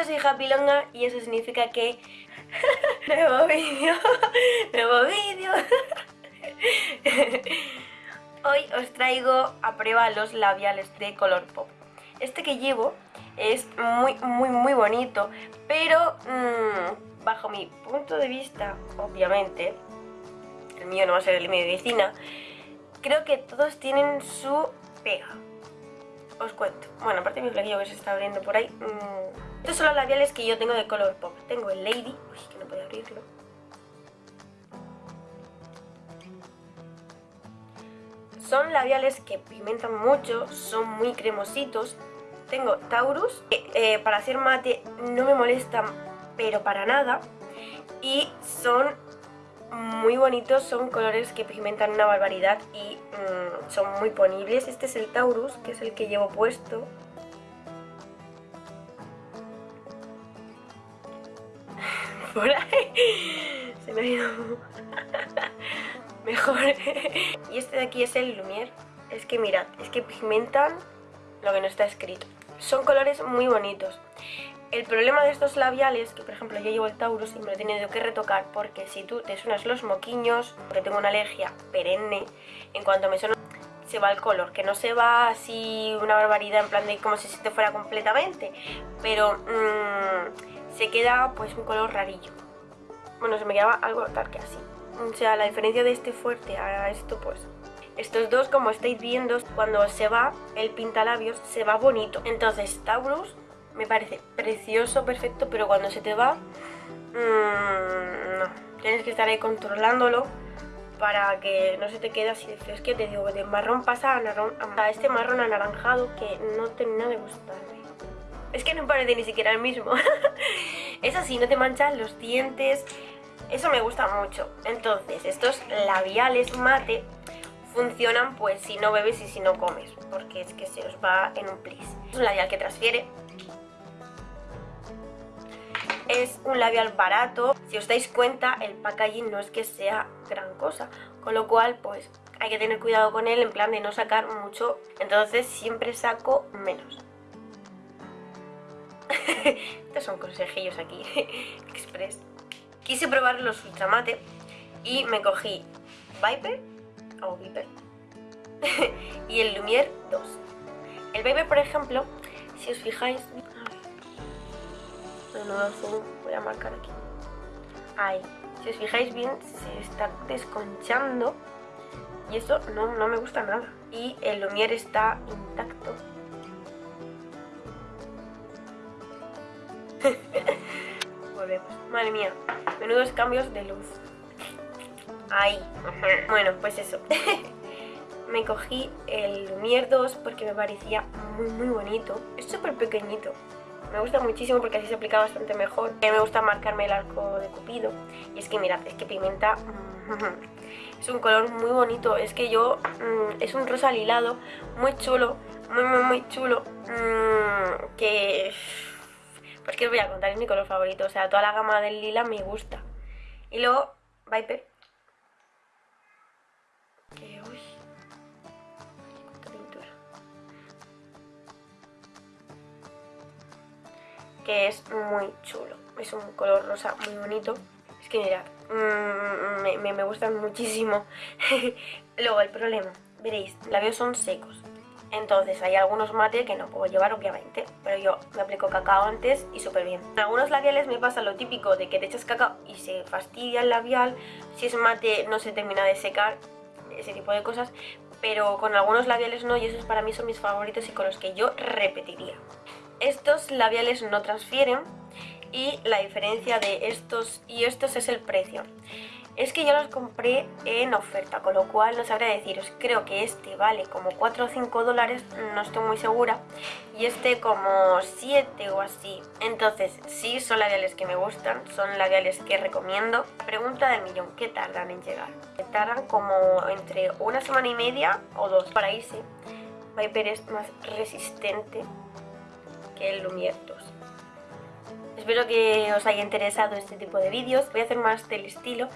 yo soy Happy Longa y eso significa que... nuevo vídeo, nuevo vídeo. Hoy os traigo a prueba los labiales de color pop. Este que llevo es muy, muy, muy bonito, pero mmm, bajo mi punto de vista, obviamente, el mío no va a ser el de medicina, creo que todos tienen su pega. Os cuento. Bueno, aparte de mi flequillo que se está abriendo por ahí. Mmm, estos son los labiales que yo tengo de color pop. Tengo el Lady. Uy, que no puedo abrirlo. Son labiales que pigmentan mucho, son muy cremositos. Tengo Taurus, que eh, para hacer mate no me molestan, pero para nada. Y son muy bonitos, son colores que pigmentan una barbaridad y mmm, son muy ponibles. Este es el Taurus, que es el que llevo puesto. Por ahí se me ha ido mejor. y este de aquí es el Lumière. Es que mirad, es que pigmentan lo que no está escrito. Son colores muy bonitos. El problema de estos labiales, que por ejemplo yo llevo el Taurus y me lo he tenido que retocar porque si tú te suenas los moquiños, porque tengo una alergia perenne, en cuanto me suena se va el color, que no se va así una barbaridad en plan de como si se te fuera completamente, pero mmm, se queda pues un color rarillo. Bueno, se me quedaba algo tal que así. O sea, la diferencia de este fuerte a esto pues estos dos, como estáis viendo, cuando se va el pintalabios, se va bonito. Entonces, Taurus me parece precioso, perfecto, pero cuando se te va, mmm, no. Tienes que estar ahí controlándolo para que no se te quede así de que te digo, de marrón pasa a, marrón, a este marrón anaranjado que no termina de gustarme. Es que no parece ni siquiera el mismo. es así, no te manchan los dientes. Eso me gusta mucho. Entonces, estos labiales mate funcionan pues si no bebes y si no comes. Porque es que se os va en un plis. Es un labial que transfiere es un labial barato. Si os dais cuenta, el packaging no es que sea gran cosa. Con lo cual, pues hay que tener cuidado con él en plan de no sacar mucho. Entonces siempre saco menos. Estos son consejillos aquí, express. Quise probar los ultramate y me cogí Viper, o Viper, y el Lumière 2. El Viper, por ejemplo, si os fijáis, nuevo zoom, voy a marcar aquí. Ahí. Si os fijáis bien, se está desconchando y eso no, no me gusta nada. Y el Lumière está intacto. Volvemos. Madre mía, menudos cambios de luz. Ahí. Bueno, pues eso. me cogí el Lumière 2 porque me parecía muy muy bonito. Es súper pequeñito. Me gusta muchísimo porque así se aplica bastante mejor. Me gusta marcarme el arco de cupido. Y es que mirad, es que pigmenta... Es un color muy bonito. Es que yo... Mm, es un rosa lilado muy chulo. Muy, muy, muy chulo. Mm, que... Pues que os voy a contar, es mi color favorito. O sea, toda la gama del lila me gusta. Y luego, Viper. Es muy chulo. Es un color rosa muy bonito. Es que mirad, mm, me, gustan muchísimo. Luego el problema, veréis, labios son secos. Entonces hay algunos mate que no puedo llevar obviamente, pero yo me aplico cacao antes y súper bien. En algunos labiales me pasa lo típico de que te echas cacao y se fastidia el labial, si es mate no se termina de secar, ese tipo de cosas, pero con algunos labiales no y esos para mí son mis favoritos y con los que yo repetiría. Estos labiales no transfieren y la diferencia de estos y estos es el precio. Es que yo los compré en oferta, con lo cual no sabría deciros. Creo que este vale como 4 o 5 dólares, no estoy muy segura. Y este como 7 o así. Entonces, sí, son labiales que me gustan, son labiales que recomiendo. Pregunta del millón, ¿qué tardan en llegar? Tardan como entre una semana y media o dos para irse. Viper es más resistente 2. Espero que os haya interesado este tipo de vídeos, voy a hacer más del estilo,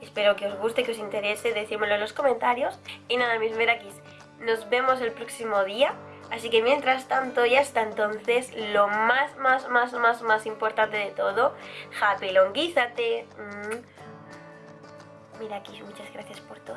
espero que os guste, que os interese, decídmelo en los comentarios. Y nada, mis merakis, nos vemos el próximo día, Así que mientras tanto y hasta entonces, lo más, más, más, más, más importante de todo, japelonguízate. Mm. Mira muchas gracias por todo.